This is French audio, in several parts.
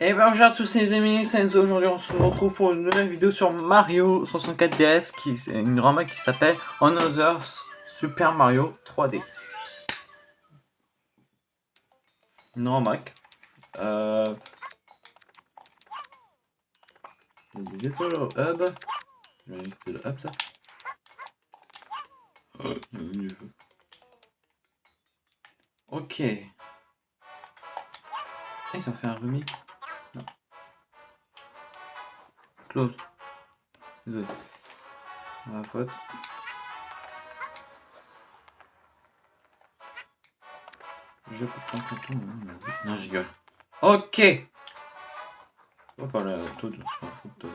Et ben bonjour à tous les amis, c'est Enzo. Aujourd'hui on se retrouve pour une nouvelle vidéo sur Mario 64 DS, qui est une drama qui s'appelle Another Super Mario 3D. Une ramac. Euh... Des étoiles au hub. Je le hub ça. Ok. Ils ont fait un remix. Close. Désolé. Faute. Je peux prendre tout. Non, je rigole. Ok. On va parler à. Je m'en fous de toi.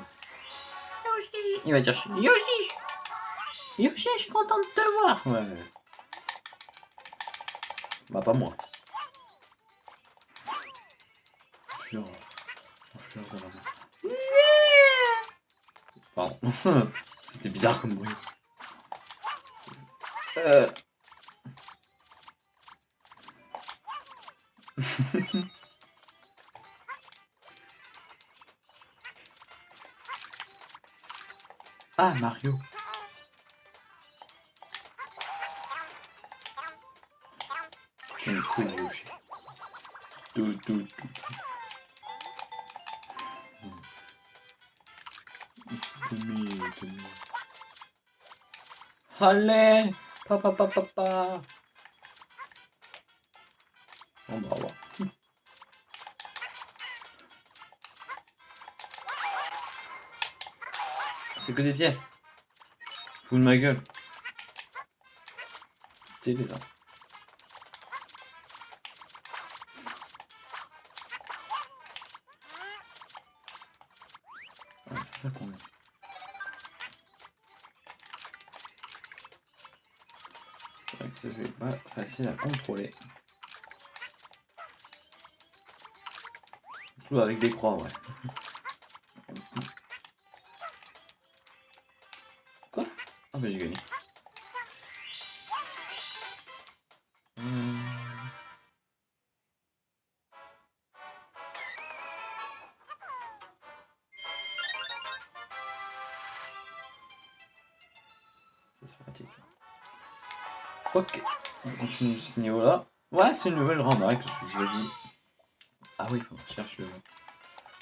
Yoshi. Il va dire Yoshi. Yoshi, je suis content de te voir. Ouais. Bah, pas moi. Fleur. Fleur Pardon. C'était bizarre comme bruit. Euh... ah, Mario. Tout, tout, tout. Allez Papa, papa, papa On va voir. C'est que des pièces. Fous de ma gueule. Stylé ça. Facile à contrôler. Tout avec des croix, ouais. Quoi? Ah bah j'ai gagné. Ok, on continue ce niveau-là. Ouais, c'est une nouvelle ramac que je. Ah oui, faut qu'on cherche le...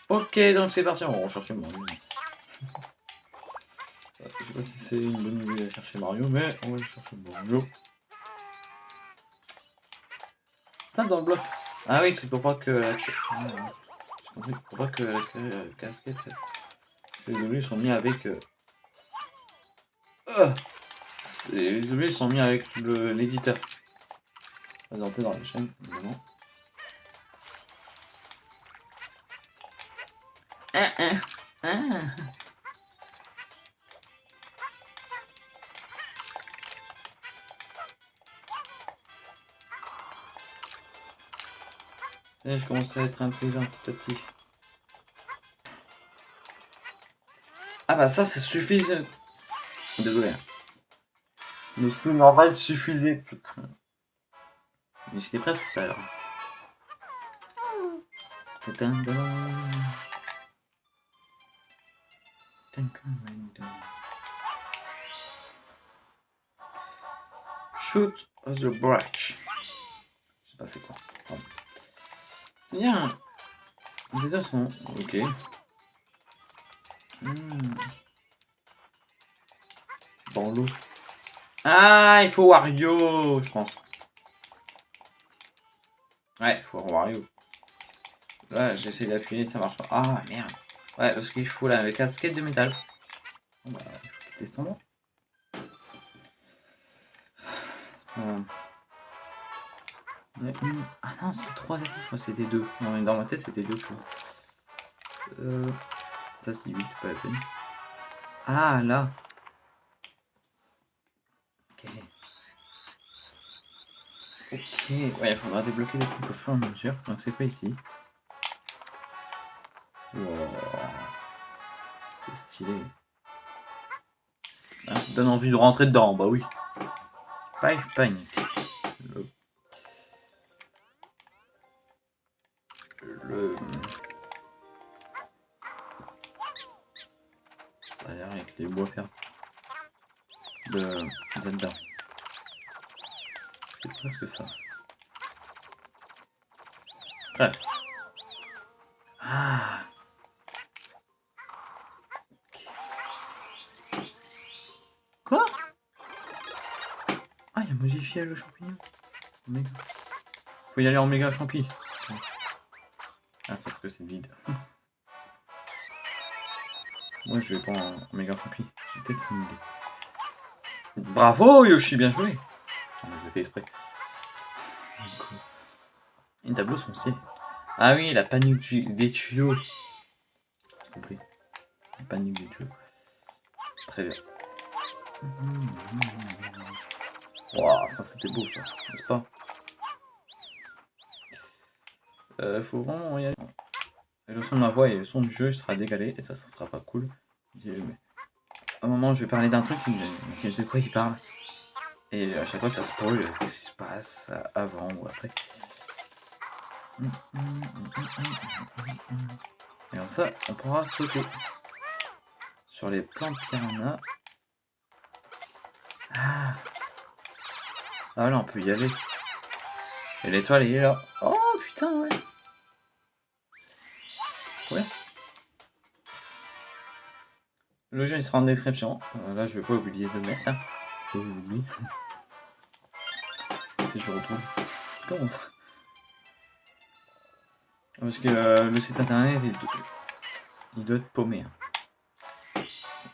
Ok, donc c'est parti, on va rechercher Mario. Je sais pas si c'est une bonne idée d'aller chercher Mario, mais on va chercher Mario. Putain, dans le bloc. Ah oui, c'est pour pas que la... Ah, compris, pour pas que la casquette... Les objets sont mis avec... Euh... euh, Les objets sont mis avec le- Présenté dans la chaîne, évidemment. Ah, ah, ah. Et je commence à être intelligent petit à petit. Ah bah ça, c'est suffisant. Désolé. hein. Mais c'est normal suffisait, putain. Mais j'étais presque tout à l'heure. Shoot the branch. J'ai pas fait quoi. C'est bien. Les deux sont ok. Hmm. Dans l'eau. Ah, il faut Wario, je pense. Ouais, faut Wario. Là, j'essaie d'appuyer, ça marche pas. Ah, merde. Ouais, parce qu'il faut la casquette de métal. Bon, bah, il faut quitter son nom. Pas Ah non, c'est trois. Que c'était deux. Non, mais dans ma tête, c'était deux. quoi. Euh... Ça, c'est 8, pas la peine. Ah, là. Ouais, il faudra débloquer des trucs au fur et mesure. Donc c'est pas ici? C'est stylé. Ah, ça donne envie de rentrer dedans, bah oui. Five Panic. Le... Le... avec les bois perdus. De Zelda. C'est presque ça. Ah. Quoi Ah, il a modifié le champignon. Faut y aller en méga champi. Ah, sauf que c'est vide. Moi, je vais pas en méga champi. J'ai peut-être une idée. Bravo, Yoshi, bien joué. Je l'ai fait exprès. Les tableaux sont stylés. Ah oui, la panique du- des tuyaux. Compris. La panique des tuyaux. Très bien. Waouh, ça c'était beau ça, n'est-ce pas? Euh, Faut vraiment y aller. Le son de ma voix et le son du jeu sera décalé et ça, ça sera pas cool. À un moment, je vais parler d'un truc, de quoi il parle Et à chaque fois, ça spoil qu'est-ce qui se passe avant ou après. Et alors ça, on pourra sauter sur les plantes piranha. Ah Ah là, on peut y aller. Et l'étoile, il est là. Oh putain, ouais. Ouais. Le jeu, il sera en description. Euh, là, je vais pas oublier de le mettre. Hein. Je l'oublie. si je retrouve. Comment ça? Parce que euh, le site internet, il il doit être paumé. hein.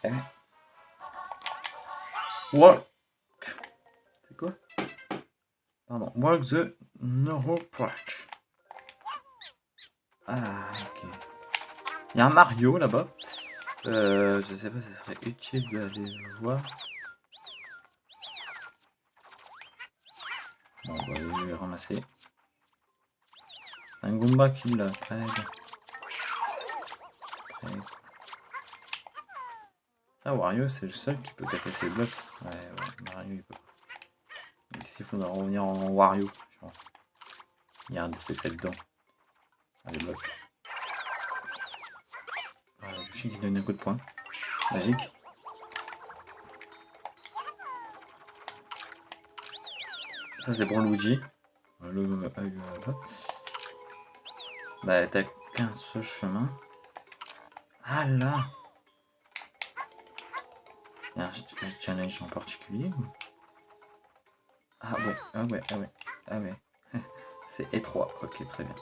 Eh. Walk. C'est quoi? Pardon. Walk the Neuropatch. Ah, ok. Il y a un Mario là-bas. Euh, je sais pas si ce serait utile d'aller le voir. Bon, on va aller le ramasser. Un Goomba qui l'a. Très bien. Ah, Wario, c'est le seul qui peut casser ses blocs. Ouais, ouais, il peut. Ici, il faudra revenir en Wario. Il y a un des secrets dedans. Ah, les blocs. Voilà, Yoshi qui donne un coup de poing. Magique. Ça, c'est pour Luigi. Le. Bah, t'as qu'un seul chemin. Ah là Il y a un ch- un challenge en particulier Ah ouais, ah ouais, ah ouais, ah ouais. C'est étroit, ok, très bien.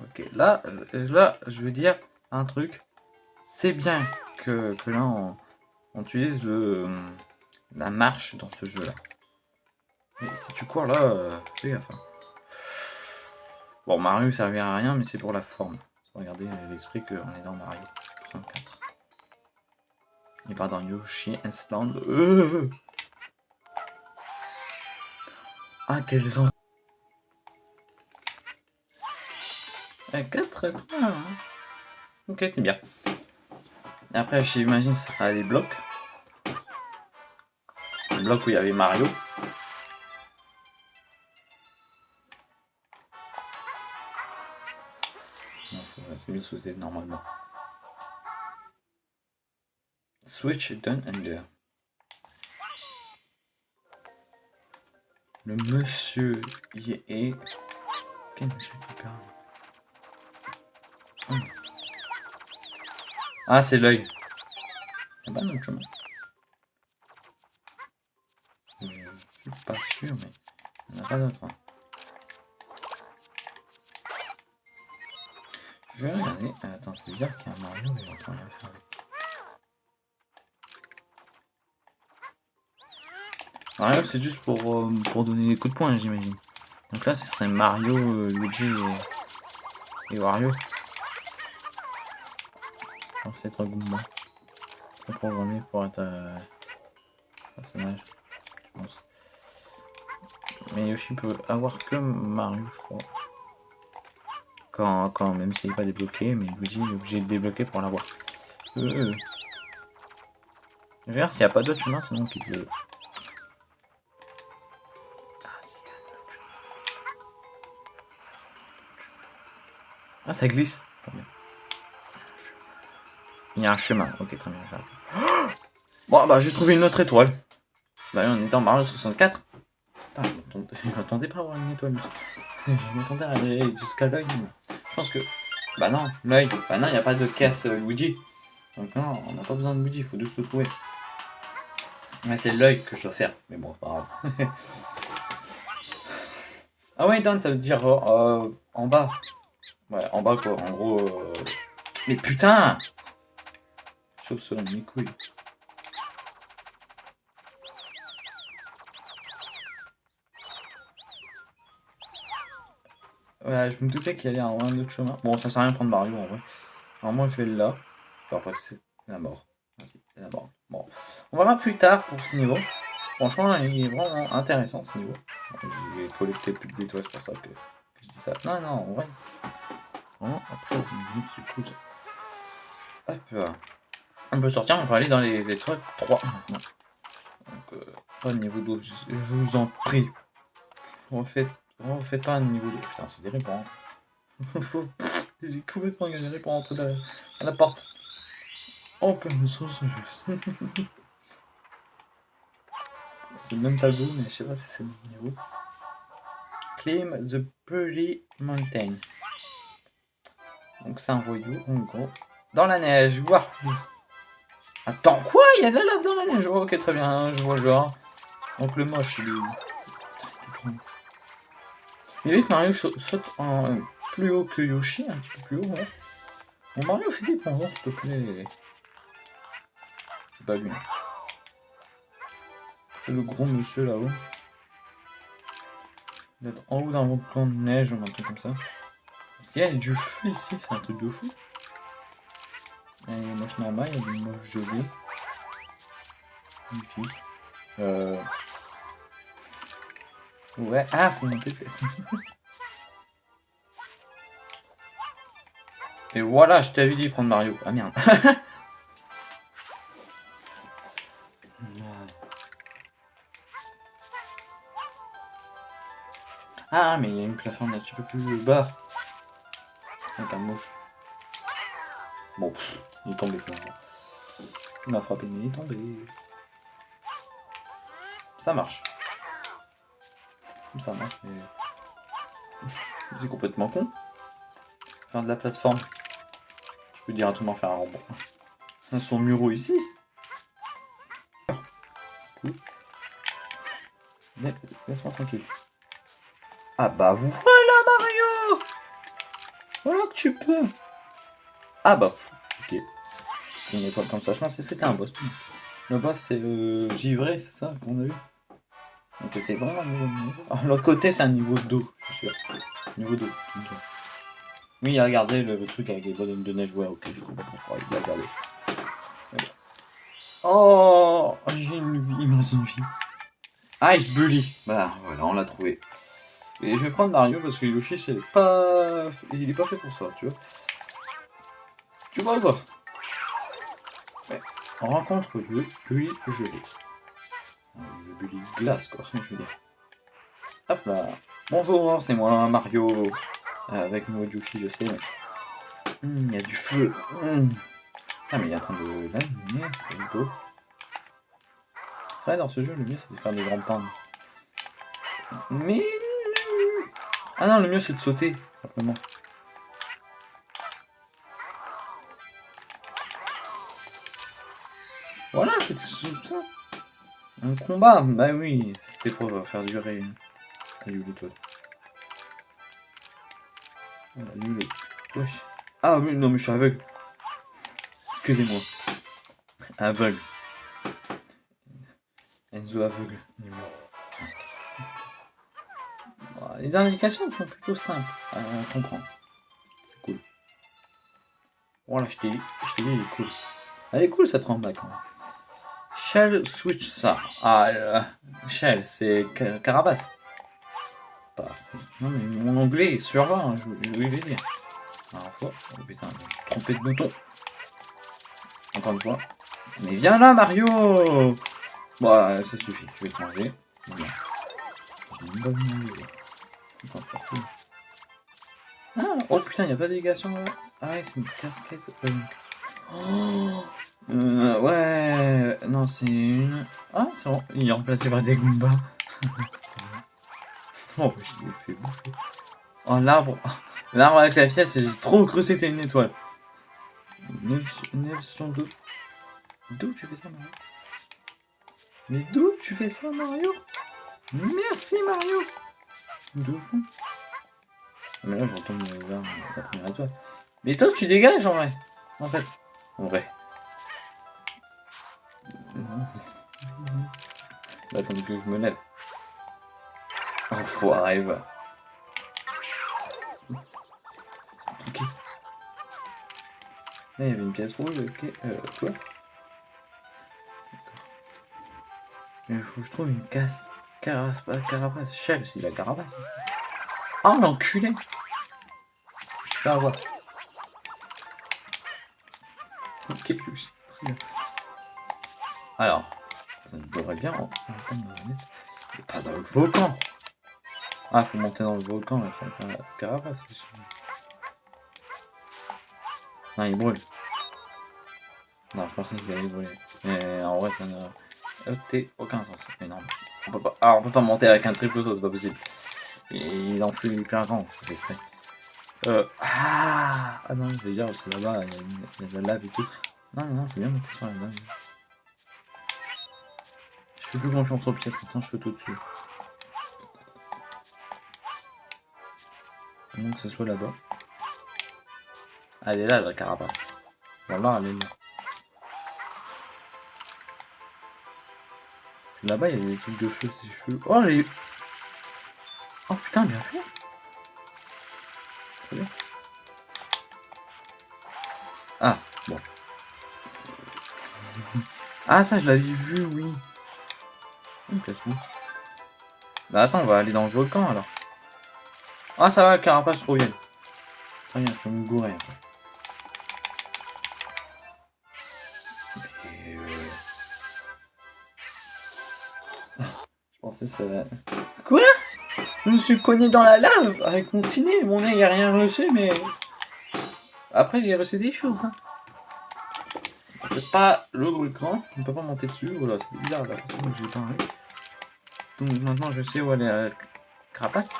Ok, là, euh, là, je veux dire un truc. C'est bien que, que là, on, utilise le, euh, la marche dans ce jeu-là. Mais si tu cours là, euh, fais gaffe. Bon, Mario servira à rien, mais c'est pour la forme. Regardez l'esprit qu'on est dans Mario 64. Et pas dans Yoshi Island. Euh ah, quels ont. Ah, 4 étoiles. Ok, c'est bien. Après, j'imagine ça sera des blocs. Les blocs où il y avait Mario. C'est mieux sauter normalement. Switch done under. Le monsieur y est. Quel monsieur qui parle? Hum. Ah, c'est l'œil. C'est pas notre chemin. Je suis pas sûr, mais en a pas d'autre. Je vais regarder. Euh, Attends, c'est bizarre qu'il y a un Mario, mais j'entends rien faire avec. Mario, c'est juste pour, euh, pour donner des coups de poing, j'imagine. Donc là, ce serait Mario, euh, Luigi et, et Wario. Je pense être Goomba. Pas programmé pour être euh, personnage, je pense. Mais Yoshi peut avoir que Mario, je crois. Quand, quand même s'il n'est pas débloqué, mais Luigi est obligé de débloquer pour l'avoir. Euh, euh. Je vais s'il n'y a pas d'autre chemin, sinon qu'il le. Ah. Ah, ça glisse. Il y a un chemin. Ok, très bien. Bon, bah, j'ai trouvé une autre étoile. Bah, on est en Mario 64. Putain, je m'attendais pas à avoir une étoile. Je m'attendais à aller jusqu'à l'œil. Je pense que. Bah non, l'œil. Bah non, il n'y a pas de caisse euh, Luigi. Donc non, on n'a pas besoin de Luigi, il faut juste le trouver. Mais c'est l'œil que je dois faire. Mais bon, pas grave. ah ouais, down, ça veut dire euh, en bas. Ouais, en bas quoi, en gros. Euh... Mais putain selon mes couilles. Je me doutais qu'il y allait un autre chemin. Bon, ça sert à rien de prendre Mario en vrai. Alors moi je vais là. Après c'est la mort. C'est la mort. Bon. On verra plus tard pour ce niveau. Franchement, il est vraiment intéressant ce niveau. Je vais collecter plus de d'étoiles, c'est pour ça que, je dis ça. Non, non, en vrai. Vraiment, après 10 minutes, c'est cool. Hop. On peut sortir, on peut aller dans les étoiles 3 maintenant. Donc, euh, niveau 12, je vous en prie. Refaites Oh, faites pas un niveau 2. Putain, c'est des pour J'ai complètement galéré pour rentrer à la porte. Oh, comme ça, c'est juste. c'est le même tableau, mais je sais pas si c'est le niveau. Climb the Pretty Mountain. Donc c'est un voyou, en gros. Dans la neige, waouh Attends, quoi? Il y a de la lave dans la neige oh, Ok, très bien, je vois genre. Donc le moche, il est... Mais vu que Mario saute en plus haut que Yoshi, un petit peu plus haut. Bon, Mario fait des pendants, s'il te plaît. C'est pas lui. C'est le gros monsieur là-haut. D'être en haut d'un plan de neige ou un truc comme ça. Qu'il y a du feu ici, c'est un truc de fou. Il y a des moches il y a des moches gelées. Magnifique. Euh... Ouais, ah, faut monter. Et voilà, je t'avais dit prendre Mario. Ah merde. ah, mais il y a une plateforme un petit peu plus bas. Avec un mouche. Bon, il est tombé finalement. Il m'a frappé, mais il est tombé. Ça marche ça marche, mais... C'est complètement con. Faire de la plateforme. Je peux dire à tout le monde faire un rebond. Son muro ici. Laisse-moi tranquille. Ah bah voilà Mario Voilà que tu peux Ah bah, ok. C'est une étoile comme ça. Je pensais que c'était un boss. Le boss c'est le givré, c'est ça qu'on a vu c'est L'autre côté, c'est un niveau d'eau, je suis sûr. Niveau d'eau. Oui, regardez le, le, truc avec les bonhommes de neige. Ouais, ok, j'ai complètement Il a regardé. Oh, j'ai une vie. Il me reste une vie. Ice Bully. Bah, voilà, on l'a trouvé. Et je vais prendre Mario parce que Yoshi, c'est pas. Il est pas fait pour ça, tu vois. Tu vois quoi On rencontre le Bully gelé. Glace, quoi, je veux dire. Hop là. Bonjour, c'est moi, Mario. Euh, avec mon Yoshi, je sais. Hmm, il y a du feu. Hmm. Ah, mais il est en train de c'est. C'est dans ce jeu, le mieux, c'est de faire des grandes pannes. Mais... Ah non, le mieux, c'est de sauter, simplement. Voilà, c'était ça. Un combat Bah oui, c'était pour faire durer Caillou l'étoile. Wesh. Ah oui, non mais je suis aveugle. Excusez-moi. Aveugle. Enzo aveugle, numéro 5. Les indications sont plutôt simples à comprendre. C'est cool. Voilà, je t'ai dit, elle est cool. Elle est cool cette rambac quand même. Shell switch ça. Ah, euh, Shell, c'est Carapace. Non, mais mon anglais est sur 20, hein, je voulais le dire. Alors. Oh putain, je suis trompé de bouton. Encore une fois. Mais viens là, Mario Bon, ça suffit, je vais te manger. Ah, oh putain, il n'y a pas de délégation là. Ah c'est une casquette. Euh, Oh Euh, ouais, non, c'est une. Ah, c'est bon, il est remplacé par des Goombas. oh, je l'ai fait bouffer. Oh, l'arbre. L'arbre avec la pièce, j'ai trop cru que c'était une étoile. Une option d'où D'où tu fais ça, Mario? Mais d'où tu fais ça, Mario? Merci, Mario De fou. Mais là, je retombe vers la première étoile. Mais toi, tu dégages, en vrai. En fait. En vrai. Bah, attends que je me lève. Enfoiré, va. Ok. Là, il y avait une pièce rouge, ok. Euh, quoi? Il faut que je trouve une casse. Carapace, pas carapace. Shell, c'est la carapace. Oh, l'enculé Je vais avoir. Ok, très bien. Alors, ça devrait bien. Oh, pas dans le volcan. Ah, faut monter dans le volcan, là, faut la carapace. Non, il brûle. Non, je pensais qu'il allait brûler. Mais en vrai, ça n'a aucun sens. Mais non, on peut pas. Ah, on peut pas monter avec un triple saut, c'est pas possible. Et il en fait plein grand, c'est. Euh, ah, ah non, je vais dire, c'est là-bas, il y, a de la lave et tout. Non, non, non, c'est bien monter sur la lave. Je fais plus confiance au piètre, maintenant je fais tout dessus. Moins que ce soit là-bas. Ah, elle est là, la carapace. Voilà, elle est là. Là-bas, il y a des trucs de feu, c'est cheveux. Oh, les... Oh putain, bien fait Très bien. Ah, bon. Ah, ça, je l'avais vu, oui. Bah attends, on va aller dans le volcan, alors. Ah, ça va, carapace revienne. Très bien, je peux me gourer. Et, euh, Je pensais que ça... Quoi? Je me suis cogné dans la lave avec mon. Mon nez, il a rien reçu, mais... Après, j'ai reçu des choses. Hein. C'est pas le volcan. On peut pas monter dessus. Voilà, c'est bizarre la façon dont j'ai. Donc maintenant, je sais où est la carapace.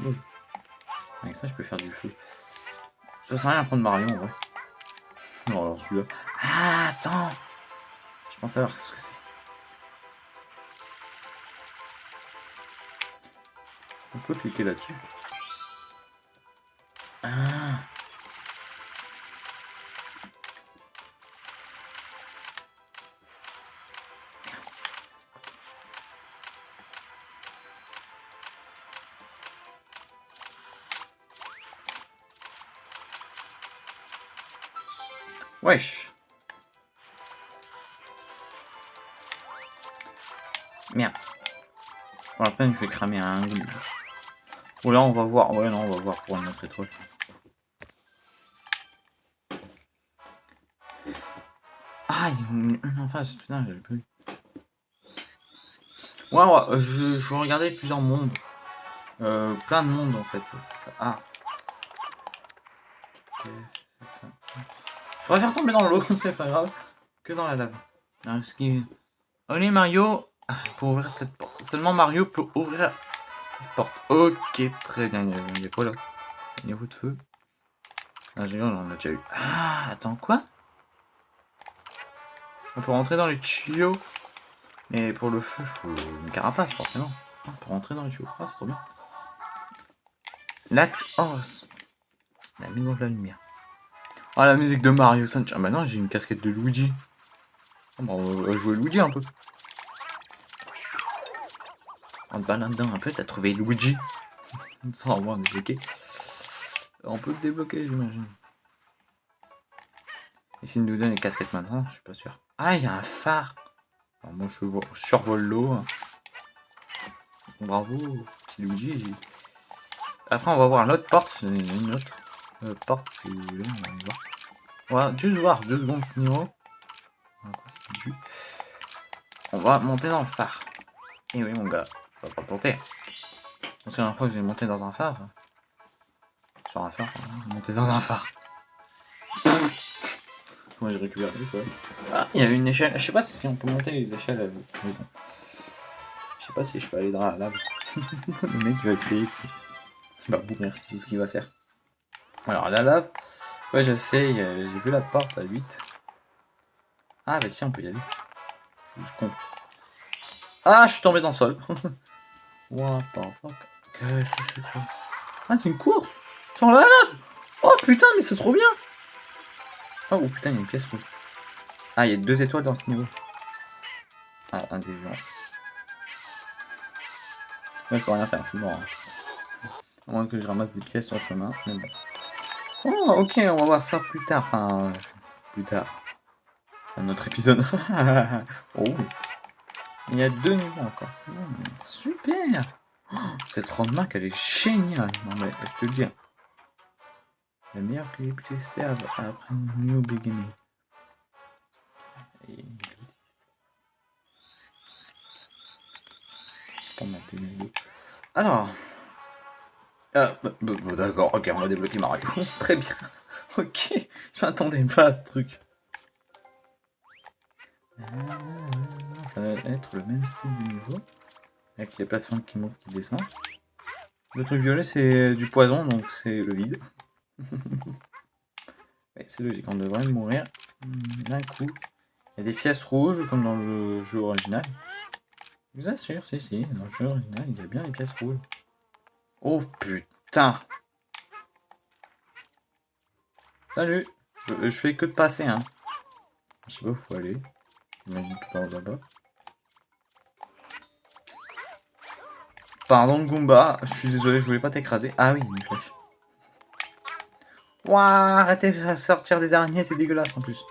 Oui. Avec ça, je peux faire du feu. Ça sert à rien de prendre Mario, en vrai. Non, alors celui-là. Ah, attends Je pense savoir ce que c'est. On peut cliquer là-dessus. Ah Wesh Merde. Pour la peine, je vais cramer un Ou là, on va voir. Ouais, non, on va voir pour une autre étoile. Ah, une, en face. Putain, j'avais plus. Ouais, ouais, je, je regardais plusieurs mondes. Euh, plein de mondes en fait. Ah. Je préfère tomber dans l'eau, c'est pas grave, que dans la lave. Alors, ce qui... Allez Mario, pour ouvrir cette porte. Seulement Mario peut ouvrir cette porte. Ok, très bien. Il y a, quoi là? A de feu. Ah, j'ai on en a déjà eu. Ah, attends, quoi? On peut rentrer dans les tuyaux. Mais pour le feu, faut une carapace, forcément. Peut rentrer dans les tuyaux. Ah, c'est trop bien. Lac Horse. La maison de la lumière. Ah, la musique de Mario Sunshine. Ah, bah non, j'ai une casquette de Luigi. Ah, bah, on va jouer Luigi un peu. En te baladant un peu, t'as trouvé Luigi. Sans avoir débloqué. On peut le débloquer, j'imagine. Et s'il nous donne les casquettes maintenant, je suis pas sûr. Ah, il y a un phare. Alors, moi, je vo- survole l'eau. Bravo, petit Luigi. Après, on va voir l'autre porte. Une autre euh, porte, si vous voulez. On va aller voir. Va juste voir deux secondes. Voilà, c'est du- On va monter dans le phare. Et oui, mon gars, on va pas monter. Parce que la dernière fois que j'ai monté dans un phare. Sur un phare, pardon, monter dans un phare. Moi j'ai récupéré quoi. Ah, il y avait une échelle. Je sais pas si on peut monter les échelles. Je sais pas si je peux aller dans la lave. Le mec va essayer. va mourir, c'est tout ce qu'il va faire. Alors la lave. Ouais, je sais, a- j'ai vu la porte à 8. Ah, bah si, on peut y aller. Con. Ah, je suis tombé dans le sol. What the fuck? Qu'est-ce que c'est ça? Ah, c'est une course! Sur la lave! Oh putain, mais c'est trop bien! Oh putain, il y a une pièce rouge. Ah, il y a deux étoiles dans ce niveau. Ah, gens. Là, je peux rien faire, je suis mort. hein. À moins que je ramasse des pièces sur le chemin. Mais bon. Oh, ok, on va voir ça plus tard. Enfin, euh, plus tard. C'est un autre épisode. oh. Il y a deux niveaux encore. Hmm, super! Oh, cette roadmap, elle est géniale. Non, mais je te le dis. La meilleure que j'ai pu tester après New Beginning. Alors. Ah, bah, bah, bah, d'accord, ok, on va débloquer Mario. Très bien. Ok, je m'attendais pas à ce truc. Ah, Ça va être le même style du niveau. Avec les plateformes qui montent, qui descendent. Le truc violet, c'est du poison, donc c'est le vide. C'est logique, on devrait mourir hmm, d'un coup. Il y a des pièces rouges, comme dans le jeu original. Je vous assure, si, si, dans le jeu original, il y a bien les pièces rouges. Oh putain Salut je, je fais que de passer, hein. Je sais pas où faut aller. Par là-bas. Pardon Goomba, je suis désolé, je voulais pas t'écraser. Ah oui, une flèche. Ouah, arrêtez de sortir des araignées, c'est dégueulasse en plus.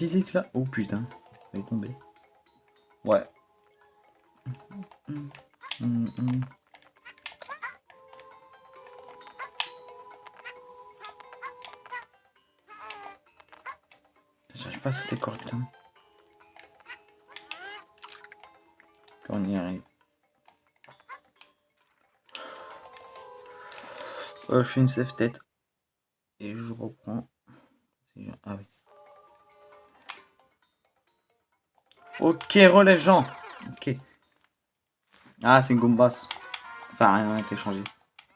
Physique là. Oh putain, ça est tombé. Ouais. Hum, hum, hum. J'arrive pas à sauter correctement. On y arrive. Euh, je fais une save tête. Et je reprends. Ah oui. Ok, relais gens. Ok. Ah, c'est Goombas. Ça n'a rien été changé.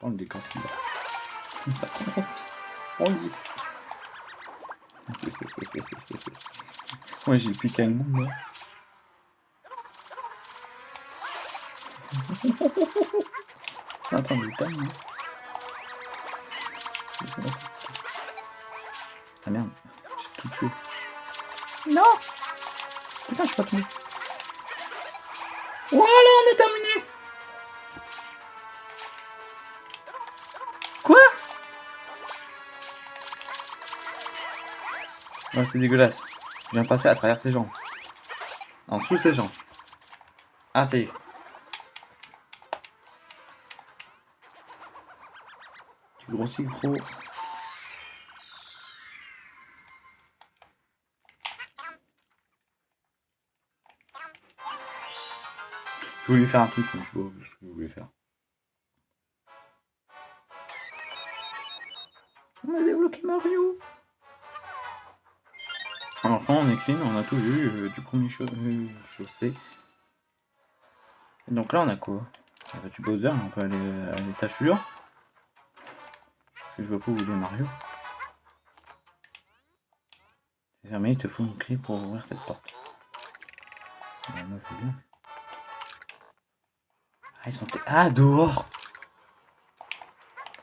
Oh, le décor. Ça. Oh. Moi, j'ai plus qu'un monde. Attends, le time. Ah merde, j'ai tout tué. Non Je suis pas tombé. Voilà, on est terminé Quoi? Ouais, c'est dégueulasse. Je viens passer à travers ses jambes. En dessous ses jambes. Ah, ça y est. Tu grossis gros. Je voulais faire un truc, mais je sais pas ce que je voulais faire. On a débloqué Mario. Alors quand on est clean, on a tout vu euh, du premier cho euh, chaussée. Et donc là on a quoi? Y a du Bowser, on peut aller à l'étage suivant. Parce que je vois pas où est Mario. C'est fermé, il te faut une clé pour ouvrir cette porte. Moi je veux bien. Ah, ils sont... Ah, dehors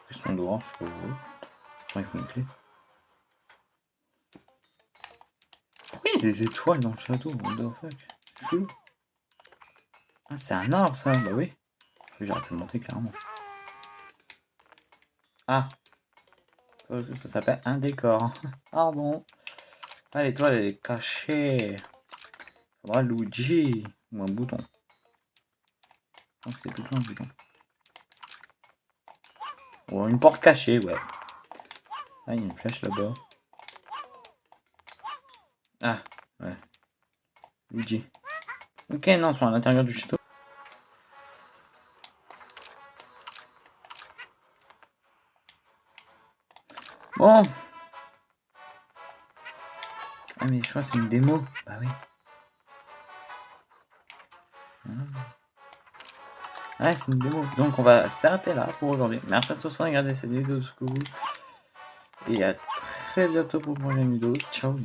Ils sont dehors, je sais pas où. Attends, il faut une clé. Pourquoi il y a des étoiles dans le château What fuck? Ah, c'est un arbre, ça Bah oui. J'aurais pu le monter, clairement. Ah Ça, ça s'appelle un décor. Pardon. Ah, l'étoile, elle est cachée. Faudra Luigi. Ou un bouton. Non, c'est plutôt un bouton. Ou une porte cachée, ouais. Ah, il y a une flèche là-bas. Ah, ouais. Luigi. Ok, non, ils sont à l'intérieur du château. Bon. Ah mais je crois que c'est une démo. Bah oui. Ouais, c'est une démo. Donc on va s'arrêter là pour aujourd'hui. Merci à tous d'avoir regardé cette vidéo jusqu'au bout. Et à très bientôt pour une prochaine vidéo. Ciao.